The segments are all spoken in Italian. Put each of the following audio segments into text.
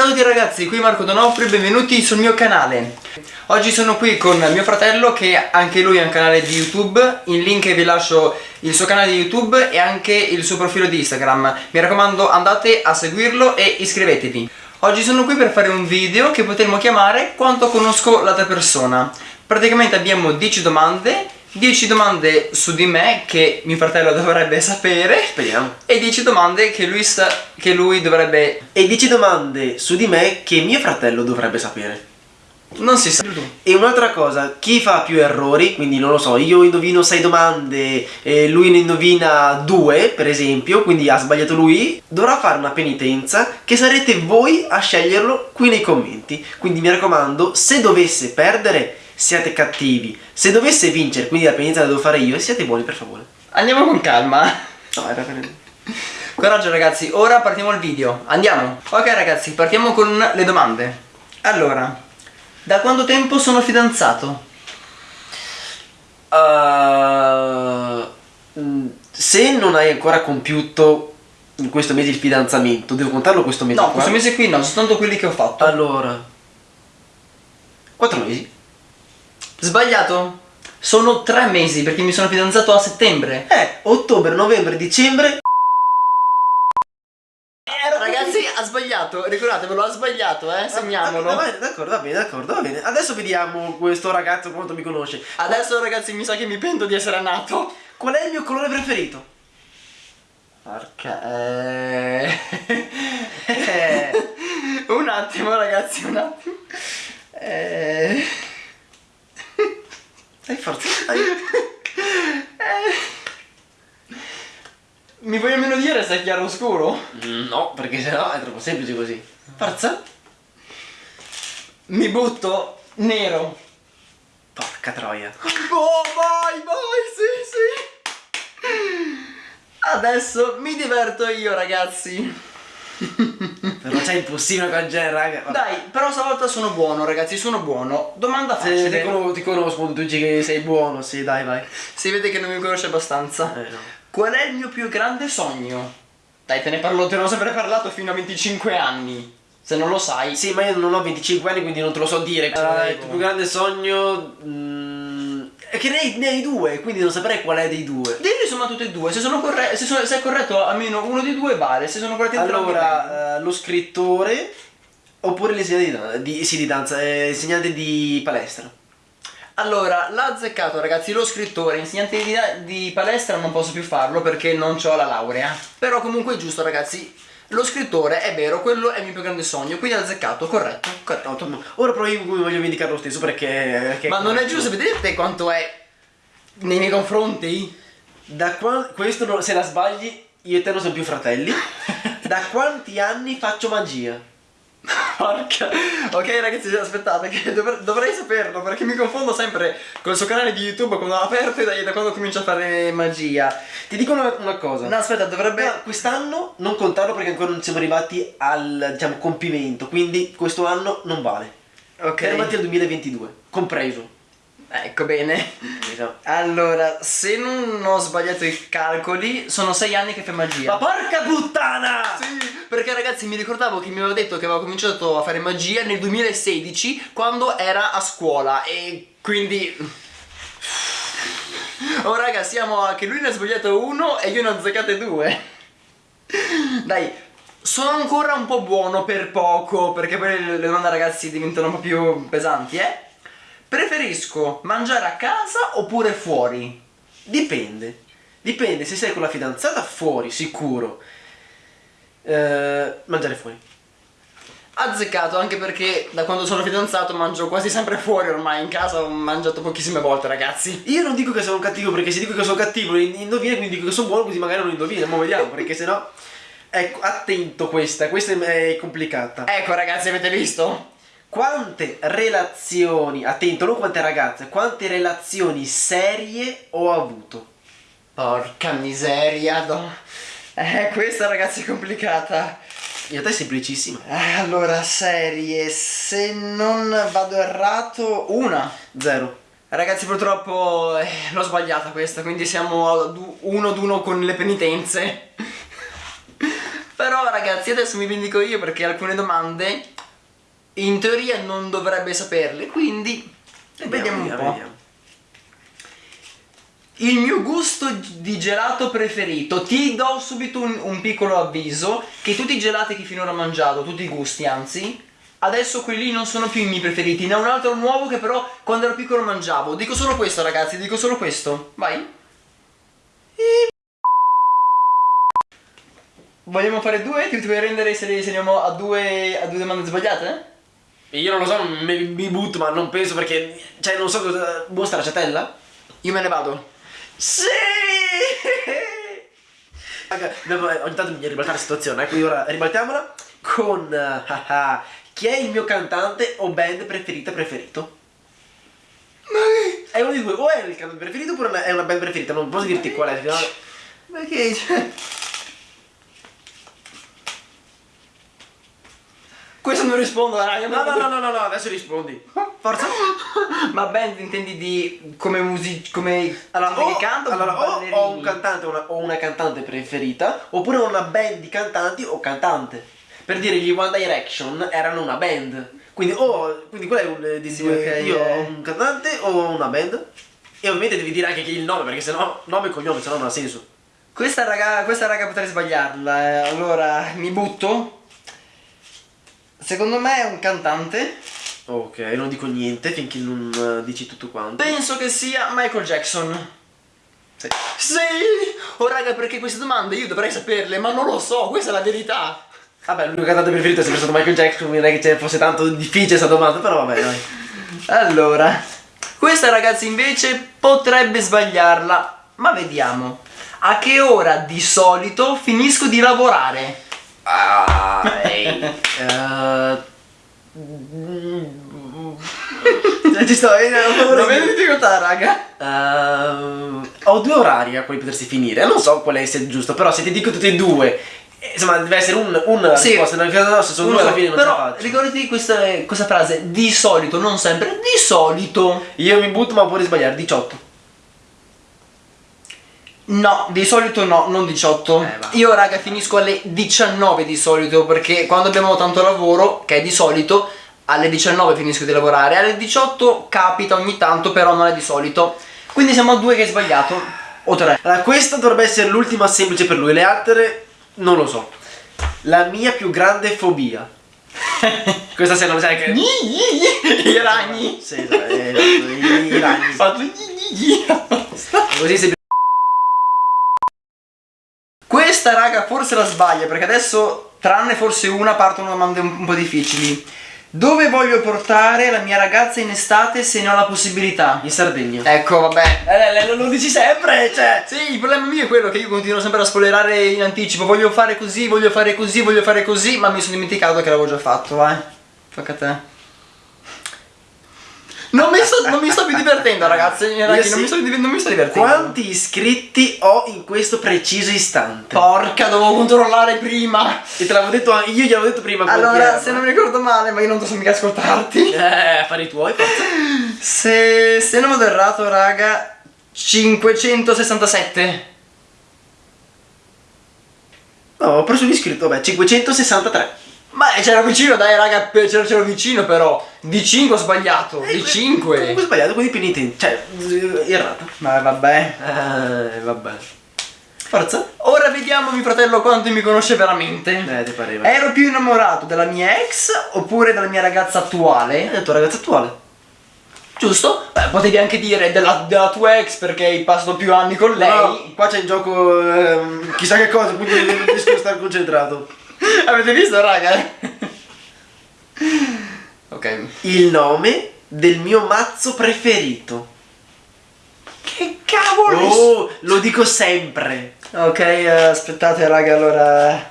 Ciao a tutti ragazzi, qui Marco Donofrio e benvenuti sul mio canale. Oggi sono qui con mio fratello che anche lui ha un canale di YouTube. In link vi lascio il suo canale di YouTube e anche il suo profilo di Instagram. Mi raccomando andate a seguirlo e iscrivetevi. Oggi sono qui per fare un video che potremmo chiamare Quanto conosco l'altra persona. Praticamente abbiamo 10 domande 10 domande su di me che mio fratello dovrebbe sapere. Speriamo. E 10 domande che lui, sa, che lui dovrebbe... E 10 domande su di me che mio fratello dovrebbe sapere. Non si sa. E un'altra cosa, chi fa più errori, quindi non lo so, io indovino 6 domande e lui ne indovina 2 per esempio, quindi ha sbagliato lui Dovrà fare una penitenza che sarete voi a sceglierlo qui nei commenti. Quindi mi raccomando, se dovesse perdere siate cattivi. Se dovesse vincere, quindi la penitenza la devo fare io, siate buoni per favore. Andiamo con calma. No, era per... Coraggio ragazzi, ora partiamo al video. Andiamo. Ok ragazzi, partiamo con le domande. Allora Da quanto tempo sono fidanzato? Uh, se non hai ancora compiuto in questo mese il fidanzamento, devo contarlo questo mese No, qua? questo mese qui no, soltanto quelli che ho fatto. Allora 4 mesi Sbagliato? Sono tre mesi perché mi sono fidanzato a settembre. Eh, ottobre, novembre, dicembre. Ragazzi ha sbagliato, ricordatevelo, ha sbagliato eh, segniamolo. Va bene, d'accordo, va bene, d'accordo, va bene. Adesso vediamo questo ragazzo quanto mi conosce. Adesso ragazzi mi sa che mi pento di essere nato. Qual è il mio colore preferito? Porca eh... Un attimo ragazzi, un attimo. Eh... Dai, forza, dai. Mi vuoi almeno dire se è chiaro o scuro? No, perché sennò è troppo semplice così. Forza. Mi butto nero. Porca troia. Oh vai vai sì sì. Adesso mi diverto io ragazzi Però c'è impossibile con genere, raga Dai però stavolta sono buono ragazzi sono buono Domanda facile ti, conosco, ti conosco, tu dici che sei buono, sì, dai, vai Si vede che non mi conosce abbastanza Eh, no Qual è il mio più grande sogno? Dai, te ne parlo, te ne ho sempre parlato fino a 25 anni. Se non lo sai. Sì, ma io non ho 25 anni, quindi non te lo so dire. Ah, il tuo più grande sogno. mm, è che ne hai, due, quindi non saprei qual è dei due. Dilli insomma tutte e due. Se, sono corre se, sono, se è corretto almeno uno di due vale. Se sono corretti entrambi. Allora, eh, lo scrittore. Oppure l'insegnante di, di, sì, di danza, eh, insegnante di palestra. Allora, l'ha azzeccato ragazzi, lo scrittore, insegnante di, di palestra non posso più farlo perché non ho la laurea. Però comunque è giusto ragazzi. Lo scrittore è vero, quello è il mio più grande sogno, quindi ha azzeccato, corretto. No, to- Ora però io mi voglio vendicare lo stesso perché. perché Ma non è giusto, vedete quanto è nei miei confronti? Da qua, questo se la sbagli, io e te non siamo più fratelli. da quanti anni faccio magia? Porca Ok ragazzi aspettate che dovr- dovrei saperlo perché mi confondo sempre col suo canale di YouTube quando l'ho aperto e da, da quando comincia a fare magia Ti dico una, una cosa. No aspetta dovrebbe Beh, quest'anno non contarlo perché ancora non siamo arrivati al diciamo compimento, quindi questo anno non vale. Ok Siamo arrivati al 2022, compreso. Ecco bene. Allora se non ho sbagliato i calcoli sono sei anni che fai magia Ma porca puttana! Sì, perché ragazzi mi ricordavo che mi aveva detto che aveva cominciato a fare magia nel 2016 quando era a scuola e quindi... Oh raga siamo a che lui ne ha sbagliato uno e io ne ho azzeccate due Dai, sono ancora un po' buono per poco perché poi le domande ragazzi diventano un po' più pesanti eh Preferisco mangiare a casa oppure fuori? Dipende. Dipende se sei con la fidanzata fuori, sicuro. Eh, mangiare fuori. Azzeccato anche perché da quando sono fidanzato mangio quasi sempre fuori ormai in casa ho mangiato pochissime volte ragazzi Io non dico che sono cattivo perché se dico che sono cattivo indovina, quindi dico che sono buono così magari non indovina, ma vediamo perché sennò... Ecco, attento questa, questa è complicata. Ecco ragazzi avete visto? Quante relazioni, attento, non quante ragazze, quante relazioni serie ho avuto? Porca miseria no. Eh questa ragazzi è complicata In realtà è semplicissima. eh, Allora serie se non vado errato una Zero. Ragazzi purtroppo eh, l'ho sbagliata questa quindi siamo uno ad uno con le penitenze Però ragazzi adesso mi vendico io perché alcune domande in teoria non dovrebbe saperle, quindi vediamo, un po'. Vediamo. Il mio gusto di gelato preferito, ti do subito un, un, piccolo avviso che tutti i gelati che finora ho mangiato, tutti i gusti anzi, adesso quelli non sono più i miei preferiti, ne ho un altro nuovo che però quando ero piccolo mangiavo. Dico solo questo ragazzi, dico solo questo. Vai. Vogliamo fare due? Ti, vuoi rendere se li segniamo a due, a due domande sbagliate? Io non lo so, mi, mi, butto, ma non penso perché. Cioè, non so cosa. Mostra la ciatella? Io me ne vado. Sì! Raga, ogni tanto bisogna ribaltare la situazione, eh, quindi ora ribaltiamola con. Uh, chi è il mio cantante o band preferita preferito? Ma? È uno di due, o è il cantante preferito oppure è una band preferita, non posso dirti qual è. Ma che? Questo non rispondo, raga. No, no, no, no, no, no, adesso rispondi. Forza. Ma band intendi di come music come allora, o, che canta allora, o ho un cantante o una, o una cantante preferita oppure una band di cantanti o cantante. Per dire gli One Direction erano una band. Quindi o quindi qual è un di sì, okay, io yeah. ho un cantante o una band? E ovviamente devi dire anche il nome perché sennò nome e cognome sennò non ha senso. Questa raga, questa raga potrei sbagliarla. Eh. Allora, mi butto Secondo me è un cantante. Ok, non dico niente finché non uh, dici tutto quanto. Penso che sia Michael Jackson. Sì. Sì! Oh raga, perché queste domande io dovrei saperle, ma non lo so, questa è la verità. Vabbè, il mio cantante preferito è sempre stato Michael Jackson, quindi non è che fosse tanto difficile questa domanda, però vabbè, dai. Allora, questa ragazzi invece potrebbe sbagliarla, ma vediamo. A che ora di solito finisco di lavorare? Ah, uh, ci sto vedendo non vedo difficoltà raga. Uh, ho due orari a cui potersi finire. Non so qual è il giusto però se ti dico tutti e due insomma deve essere un, un sì. risposta caso se sono due alla fine non però, ce la faccio. ricordati questa, questa frase di solito non sempre di solito. Io mi butto ma puoi sbagliare 18 No, di solito no, non 18. Eh, Io raga finisco alle 19 di solito perché quando abbiamo tanto lavoro, che è di solito, alle 19 finisco di lavorare. Alle 18 capita ogni tanto, però non è di solito. Quindi siamo a due che hai sbagliato. O tre. Allora, questa dovrebbe essere l'ultima semplice per lui, le altre non lo so. La mia più grande fobia. questa se non sai che... I ragni. Sì, esatto, i ragni. Fatto Così si questa raga forse la sbaglia perché adesso tranne forse una partono domande un, po' difficili. Dove voglio portare la mia ragazza in estate se ne ho la possibilità? In Sardegna. Ecco, vabbè. Eh, lo, lo dici sempre, cioè. Sì, il problema mio è quello che io continuo sempre a spoilerare in anticipo. Voglio fare così, voglio fare così, voglio fare così, ma mi sono dimenticato che l'avevo già fatto, vai. Tocca a te. Non mi, sto, non mi sto più divertendo ragazzi, ragazzi sì. non, mi sto, non, mi sto, divertendo. Quanti iscritti ho in questo preciso istante? Porca, dovevo controllare prima. E te l'avevo detto, io gliel'avevo detto prima Allora, se non mi ricordo male, ma io non posso mica ascoltarti. Eh, affari tuoi, forza Se, se non vado errato, raga 567 No, ho preso l'iscritto, vabbè, 563 ma c'era vicino, dai raga, c'era vicino però. Di 5 ho sbagliato. Eh, di 5. Comunque ho sbagliato, quindi penitente. Cioè, eh, errato. Ma vabbè. Eh, vabbè. Forza. Ora vediamo mio fratello quanto mi conosce veramente. Eh, ti pareva. Ero più innamorato della mia ex oppure della mia ragazza attuale? Eh, tua ragazza attuale. Giusto? Beh, potevi anche dire della, della, tua ex perché hai passato più anni con lei. No, qua c'è in gioco eh, chissà che cosa, quindi riesco a stare concentrato. Avete visto, raga? ok. Il nome del mio mazzo preferito. Che cavolo! Oh, lo dico sempre. Ok, uh, aspettate, raga, allora.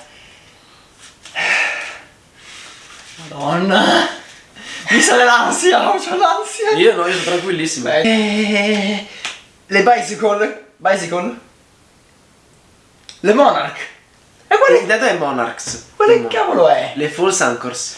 Madonna. Mi sale l'ansia, ho l'ansia. Io no, io sono tranquillissimo. Eh, le bicycle. Bicycle. Le Monarch. E quale... Il dato è Monarchs. Quale cavolo è? Le False Anchors.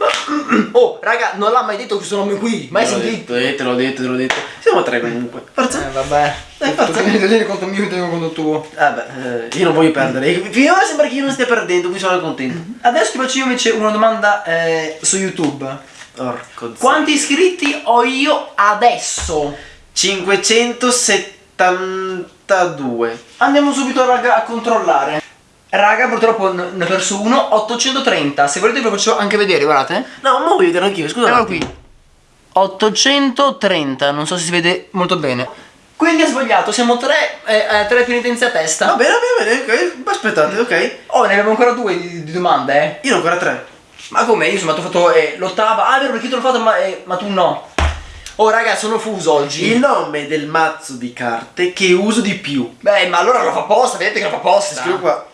Oh, raga, non l'ha mai detto questo nome qui. Mai sentito? eh, te l'ho detto, te l'ho detto. Siamo tre comunque. Forza. Eh, vabbè. Dai, forza. tieni tieni conto mio, io tengo conto tuo. Vabbè, eh, io non voglio perdere. Finora sembra che io non stia perdendo, quindi sono contento. Adesso ti faccio io invece una domanda eh, su YouTube. Porco zio. Quanti iscritti ho io adesso? 572. Andiamo subito raga a controllare. Raga, purtroppo ne ho perso uno, 830. Se volete ve lo faccio anche vedere, guardate. No, ma voglio vedere anch'io, scusa. un Eccolo qui. 830, non so se si vede molto bene. Quindi ha sbagliato, siamo tre, eh, eh, tre penitenze a testa. Va bene, va bene, ok. Aspettate, ok. Oh, ne abbiamo ancora due di, di domande, eh. Io ne ho ancora tre. Ma come? Io insomma ti ho fatto eh, l'ottava. Ah, vero, perché io te l'ho fatto, ma, eh, ma tu no. Oh, raga, sono fuso oggi. Il nome del mazzo di carte che uso di più. Beh, ma allora lo fa apposta, vedete che lo fa apposta. Scrivo qua.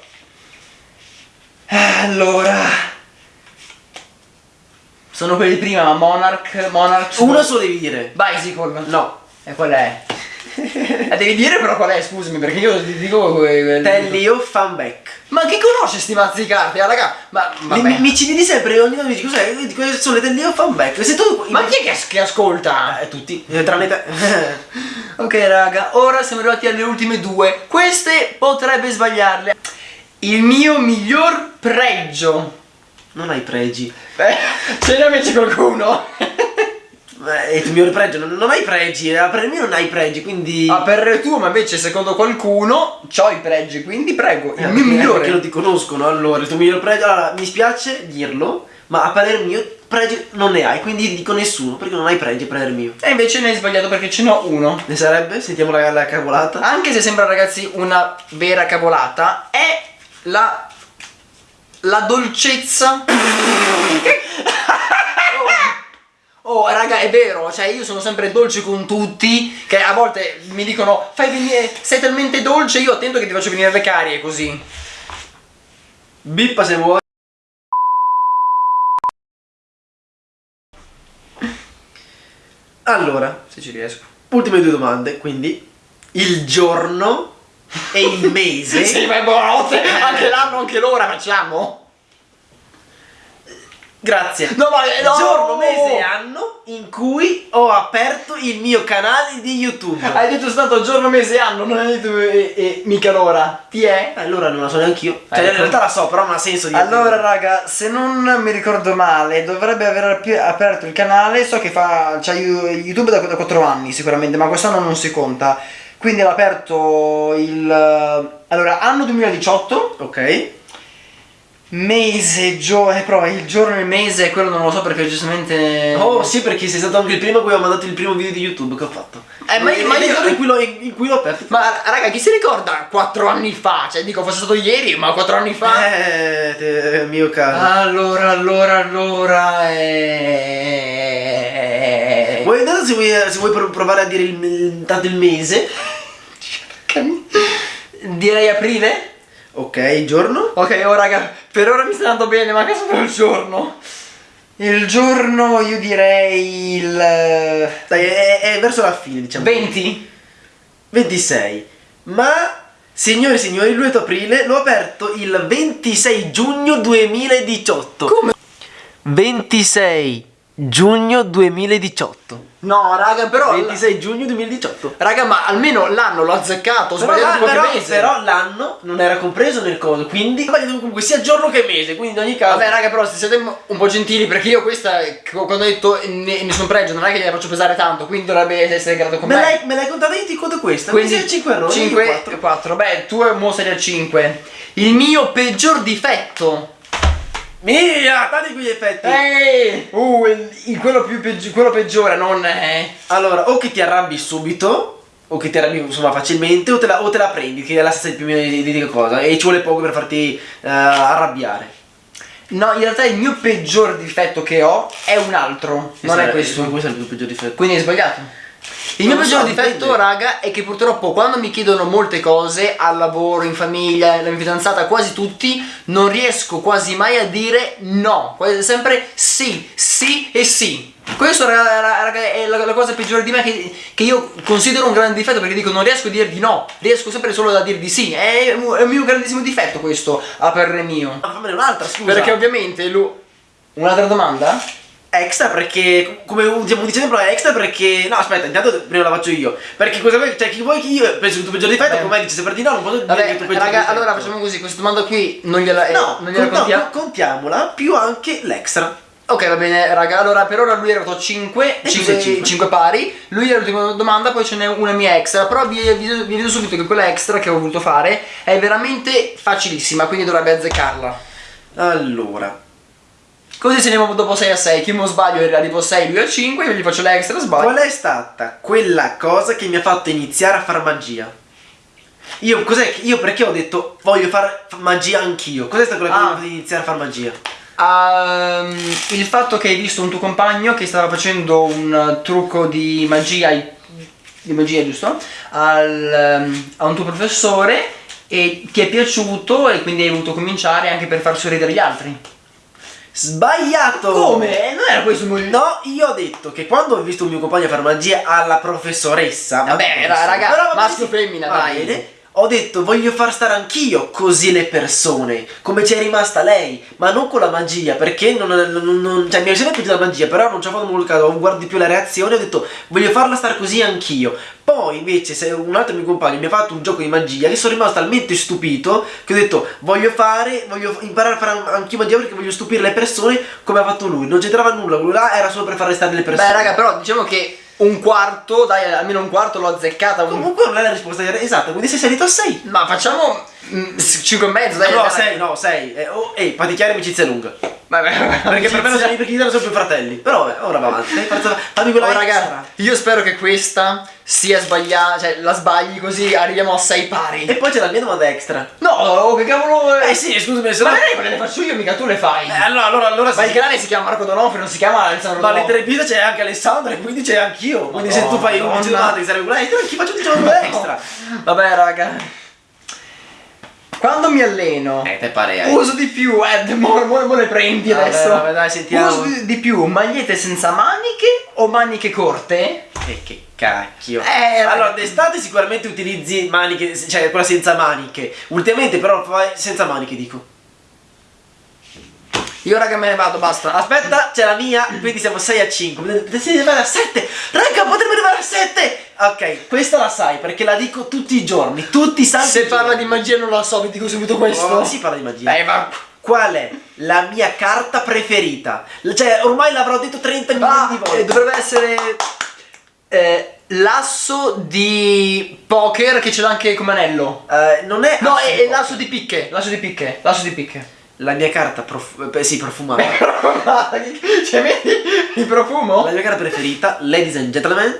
Allora. Sono quelli prima, ma Monarch, Monarch. Uno solo devi dire. Bicycle. No. E qual è? Eh, devi dire però qual è, scusami, perché io ti dico. que- quel- Tellio Fanback. Ma chi conosce sti mazzi di carte? Ah, raga, ma. Mi, Vabbè. mi ci vedi sempre ogni tanto mi dici cos'è? Io dico, "Queste sono le Tellio Fanback. Se tu. Ma chi è che, che ascolta? Eh, tutti. Eh, Tranne te. Ok raga, ora siamo arrivati alle ultime due. Queste potrebbe sbagliarle. Il mio miglior pregio. non hai pregi. Beh, ce ne invece qualcuno. Eh, È il tuo migliore pregio. Non, non hai pregi. eh, Per me non hai pregi, quindi. Ah, per tuo, ma invece secondo qualcuno c'ho i pregi, quindi prego, il Eh, mio migliore. Perché non ti conoscono allora. Il tuo miglior pregio. Allora, mi spiace dirlo. Ma a parer mio, pregi non ne hai. Quindi dico nessuno. Perché non hai pregi a parer mio. E invece ne hai sbagliato perché ce n'ho uno. Ne sarebbe? Sentiamo la, la cavolata. Anche se sembra ragazzi una vera cavolata, è la la dolcezza. Oh raga è vero, cioè io sono sempre dolce con tutti Che a volte mi dicono fai venire, sei talmente dolce Io attento che ti faccio venire le carie così Bippa se vuoi. Allora, Se ci riesco ultime due domande, quindi il giorno e il mese. Sì ma è buonanotte, anche l'anno, anche l'ora facciamo Grazie. No ma no Giorno, mese e anno in cui ho aperto il mio canale di YouTube. Hai detto stato giorno, mese e anno, non hai detto e, e mica l'ora Ti è? Allora non la so neanche io. Cioè, Ecco. in realtà la so, però non ha senso di Allora raga, se non mi ricordo male, dovrebbe aver aperto il canale, so che fa c'ha YouTube da, da 4 anni sicuramente, ma quest'anno non si conta. Quindi l'ha aperto il allora anno 2018, Ok. mese, giorno, eh, però il giorno e il mese, quello non lo so perché giustamente Oh sì, perché sei stato anche il primo a cui ho mandato il primo video di YouTube che ho fatto. Eh, ma- ma io- in cui l'ho, in cui l'ho aperto. Ma raga, chi si ricorda 4 anni fa? Cioè dico fosse stato ieri, ma 4 anni fa. Eh, te- mio caro. Allora, allora, allora eh... Vuoi, intanto se vuoi, se vuoi pro- provare a dire il, il- tanto il mese. Direi aprile? Ok, giorno. Ok, oh raga, per ora mi sta andando bene, ma che sono il giorno? Il giorno io direi il Dai, è, è verso la fine, diciamo. 20? 26. Ma, signore e signori, il 2 aprile l'ho aperto il 26 giugno 2018. Come? 26 giugno 2018. No, raga, però 26 giugno 2018. Raga, ma almeno l'anno l'ho azzeccato, ho Però, sbagliato la- però- mese. però l'anno non era compreso nel coso, quindi comunque sia giorno che mese, quindi in ogni caso. Vabbè raga però se siete un po' gentili perché io questa quando ho detto ne- nessun pregio non è che gliela faccio pesare tanto quindi dovrebbe essere grato con me l'hai, me l'hai contata io ti conto questa, quindi quindi 5 errori, 5 io e quattro. 4 beh tu mo sei al 5 il mio peggior difetto Mia, tagli quegli effetti. ehi uh il, il- quello più peggi- quello peggiore non è Allora, o che ti arrabbi subito, o che ti arrabbi insomma facilmente, o te la, o te la prendi, che è la stessa più o meno identica cosa, e ci vuole poco per farti eh, arrabbiare. no in realtà il mio peggior difetto che ho è un altro non è questo Questo è il tuo peggior difetto. Quindi hai sbagliato. Il Non mio peggior so, difetto, dipende. raga, è che purtroppo quando mi chiedono molte cose, al lavoro, in famiglia, la mia fidanzata, quasi tutti, non riesco quasi mai a dire no. Sempre sì, sì e sì. Questo, raga, raga, è la, la cosa peggiore di me che, che io considero un grande difetto perché dico non riesco a dire di no, riesco sempre solo a dire di sì. È, un- è un mio grandissimo difetto questo, a parere mio. Ma fammene un'altra, scusa. Perché ovviamente lui... Un'altra domanda? Extra perché, come diciamo, dice sempre, extra perché... No, aspetta, intanto prima la faccio io. Perché cosa vuoi, cioè, chi vuoi che io penso che tu peggior difetto, come dici sempre di no, non posso dire Vabbè, che tu peggior raga, difetto. allora facciamo così, questa domanda qui non gliela, eh, No, non gliela con- no, contiamo. contiamola, più anche l'extra. Ok, va bene, raga. Allora, per ora lui è arrivato a 5, E cos'è cinque? 5 pari. Lui è l'ultima domanda, poi ce n'è una mia extra. Però vi, vedo subito che quella extra che ho voluto fare è veramente facilissima, quindi dovrebbe azzeccarla. Allora, Così se andiamo dopo 6 a 6. Chi non sbaglio arrivo a 6, lui a 5, io gli faccio l'extra, sbaglio. qual è stata quella cosa che mi ha fatto iniziare a far magia? Io, cos'è che, io perché ho detto voglio fare magia anch'io? Cos'è stata quella cosa che Ah. mi ha fatto iniziare a far magia? Ehm, il fatto che hai visto un tuo compagno che stava facendo un trucco di magia, di magia giusto? Al, ehm, a un tuo professore e ti è piaciuto e quindi hai voluto cominciare anche per far sorridere gli altri. Sbagliato! Come? Non era questo il motivo? No, io ho detto che quando ho visto il mio compagno fare magia alla professoressa. Vabbè, ma- ra- raga, Però va maschio femmina, va dai. bene. Ho detto voglio far stare anch'io così le persone, come c'è rimasta lei, ma non con la magia, perché non, non- non- cioè, mi è sempre piaciuta la magia, però non ci ho fatto molto caso, guardi più la reazione, ho detto voglio farla stare così anch'io. Poi invece se un altro mio compagno mi ha fatto un gioco di magia che sono rimasto talmente stupito che ho detto voglio fare, voglio imparare a fare an- anch'io magia perché voglio stupire le persone come ha fatto lui. Non c'entrava nulla, quello là era solo per far restare le persone. Beh, raga, però diciamo che un quarto, dai, almeno un quarto l'ho azzeccata. un- Comunque non è la risposta esatta, quindi sei salito a 6. Ma facciamo 5 e mezzo, dai. No, dai. 6, no, 6. Eh, oh, ehi, fatti chiari amicizia lunga. Vabbè, vabbè, Perché per me non sono perché io sono più fratelli. Però vabbè, ora va avanti. Fammi quella Oh, raga, io spero che questa sia sbagliata, cioè la sbagli così arriviamo a 6 pari. E poi c'è la mia domanda extra. No, oh, che cavolo è? Eh sì, scusami, se Ma no. magari le faccio io, mica tu le fai. Eh, allora, allora, allora Ma il sì. canale si chiama Marco Donofrio, non si chiama Alessandro Ma Donofrio. all'intervista c'è anche Alessandro e quindi c'è anch'io. Quindi se tu fai un che sarebbe quella extra, chi faccio un domanda extra? Vabbè, raga. Quando mi alleno, Eh, te pare uso di più, eh, mo, mo- mo le prendi Vabbè, adesso. vabbè, dai, sentiamo. Uso di, di più magliette senza maniche o maniche corte? Eh, che cacchio. Eh, allora, d'estate sicuramente utilizzi maniche, cioè quella senza maniche. Ultimamente però senza maniche, dico. Io raga me ne vado, basta. Aspetta, c'è la mia, quindi siamo 6 a 5. Potete arrivare a 7. Raga, potremmo arrivare a 7. Ok, questa la sai perché la dico tutti i giorni. Tutti i santi Se parla giorni. di magia non lo so, vi dico subito questo. Oh, si parla di magia. Eh, ma... Qual è la mia carta preferita? Cioè, ormai l'avrò detto 30 milioni Ah, di eh, volte. dovrebbe essere eh, l'asso di poker che ce l'ha anche come anello. Eh, non è No, è, è l'asso di picche, l'asso di picche, l'asso di picche. La mia carta prof- eh, sì, profumata. cioè, vedi il profumo? la mia carta preferita, ladies and gentlemen,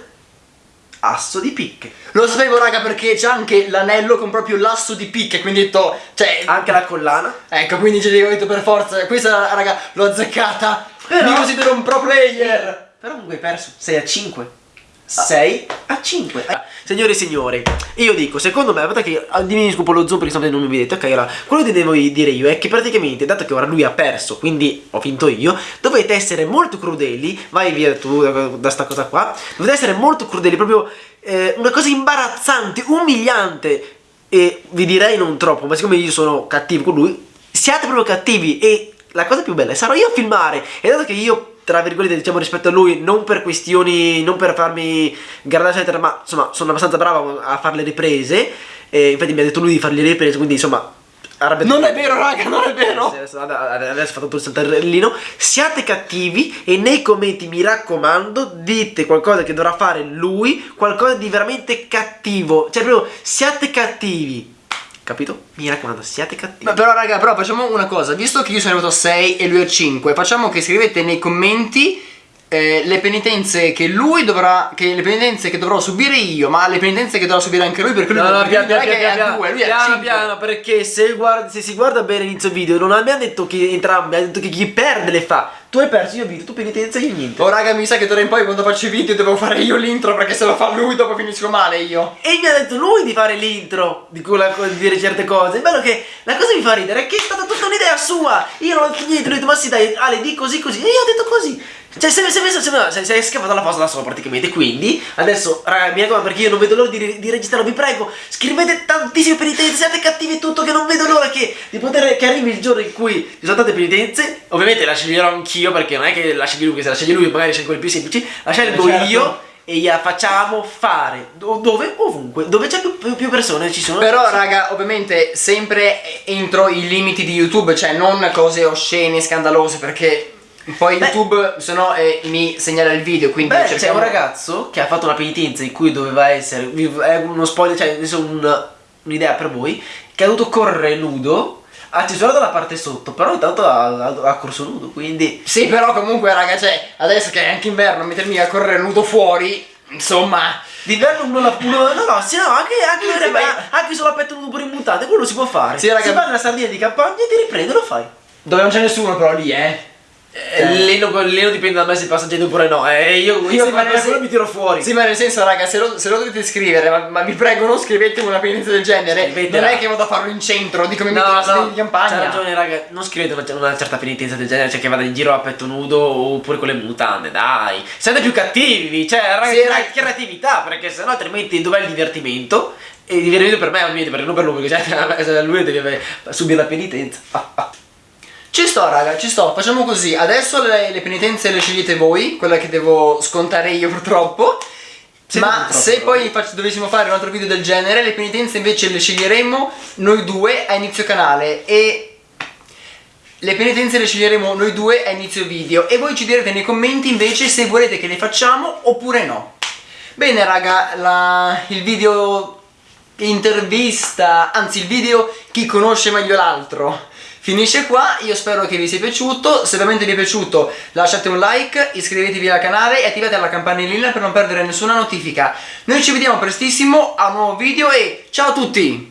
asso di picche. Lo sapevo, raga, perché c'è anche l'anello con proprio l'asso di picche, quindi ho detto, cioè... Anche la collana. Ecco, quindi ci ho detto per forza, questa, raga, l'ho azzeccata. Però- Mi considero un pro player. Però comunque hai perso 6 a 5 6 a 5 Signori e signori Io dico secondo me Aspetta che ah, diminuisco lo zoom perché sennò non mi vedete Ok allora Quello che devo dire io è che praticamente Dato che ora lui ha perso Quindi ho vinto io Dovete essere molto crudeli Vai via tu da, da sta cosa qua Dovete essere molto crudeli Proprio eh, una cosa imbarazzante Umiliante E vi direi non troppo Ma siccome io sono cattivo con lui Siate proprio cattivi E la cosa più bella sarò io a filmare E dato che io tra virgolette diciamo rispetto a lui non per questioni non per farmi guardare eccetera ma insomma sono abbastanza bravo a fare le riprese. E infatti mi ha detto lui di fare le riprese quindi insomma Non è vero, raga, non è vero. Adesso, adesso ho fatto tutto il saltarellino siate cattivi e nei commenti mi raccomando dite qualcosa che dovrà fare lui qualcosa di veramente cattivo. Cioè proprio siate cattivi capito? mi raccomando siate cattivi Ma però raga, però facciamo una cosa, visto che io sono arrivato a 6 e lui a 5, facciamo che scrivete nei commenti eh, le penitenze che lui dovrà, che le penitenze che dovrò subire io, ma le penitenze che dovrà subire anche lui perché lui No, no, perché piano, piano, è a piano, 2, lui piano, 5. piano, perché se, guardi- se si guarda bene l'inizio video non abbiamo detto che entrambi, abbiamo detto che chi perde le fa. Tu hai perso, io ho vinto, tu penitenza, io niente. Oh raga, mi sa che d'ora in poi quando faccio i video devo fare io l'intro perché se lo fa lui dopo finisco male io. E mi ha detto lui di fare l'intro, di, di dire certe cose. È bello che la cosa mi fa ridere è che è stata tutta un'idea sua. Io non ho detto niente, lui ha detto, ma sì dai, Ale, di così così. E io ho detto così. Cioè, sei, sei, messo- sei, sei, sei scappato la fossa da solo praticamente. Quindi, adesso, raga, mi raccomando, perché io non vedo l'ora di, di registrarlo, vi prego, scrivete tantissime penitenze, siate cattivi e tutto, che non vedo l'ora che, di poter, che arrivi il giorno in cui ci sono tante penitenze. Ovviamente la sceglierò anch'io io perché non è che la scegli lui, se la scegli lui magari scegli quelli più semplici, la scelgo certo. io e gliela facciamo fare do- dove? Ovunque, dove c'è più, più- più persone ci sono. Però raga, ovviamente sempre entro i limiti di YouTube, cioè non cose oscene, scandalose, perché poi Beh. YouTube se no eh, mi segnala il video, quindi Beh, c'è cerchiamo- un ragazzo che ha fatto una penitenza in cui doveva essere, è uno spoiler, cioè adesso un- un'idea per voi, che ha dovuto correre nudo, ha cesurato la parte sotto, però intanto ha, ha- ha corso nudo, quindi... Sì, però comunque raga, cioè, adesso che è anche inverno, mettermi a correre nudo fuori, insomma... D'inverno uno la uno, no no, sì no, anche, anche, Sì, ma- anche solo a petto nudo pure in mutante, quello si può fare. Sì, raga. Si va nella sardina di campagna e ti riprende, lo fai. Dove non c'è nessuno però lì, eh. Eh, non, lì non dipende da me se passa gente oppure no, eh, io, io Sì, ma nel mi tiro fuori. Sì, ma nel senso, raga, se lo, se lo dovete scrivere, ma, ma vi prego, non scrivetemi una penitenza del genere. Scrivetela. Non è che vado a farlo in centro, dico mi No, metto no, in campagna. C'ha ragione, raga. Non scrivete una, una certa penitenza del genere, cioè che vada in giro a petto nudo oppure con le mutande, dai. Siete più cattivi, cioè, raga, Sì, raga. creatività, perché sennò altrimenti dov'è il divertimento? E il divertimento per me, ovviamente, perché non per lui, perché cioè, se lui deve subire la penitenza. Ci sto, raga, ci sto. Facciamo così. Adesso le, le penitenze le scegliete voi, quella che devo scontare io purtroppo. Sì, Ma se poi fac- dovessimo fare un altro video del genere, le penitenze invece le sceglieremo noi due a inizio canale e le penitenze le sceglieremo noi due a inizio video e voi ci direte nei commenti invece se volete che le facciamo oppure no. Bene raga, la- il video intervista, anzi il video chi conosce meglio l'altro finisce qua, io spero che vi sia piaciuto, se veramente vi è piaciuto lasciate un like, iscrivetevi al canale e attivate la campanellina per non perdere nessuna notifica. Noi ci vediamo prestissimo a un nuovo video e ciao a tutti!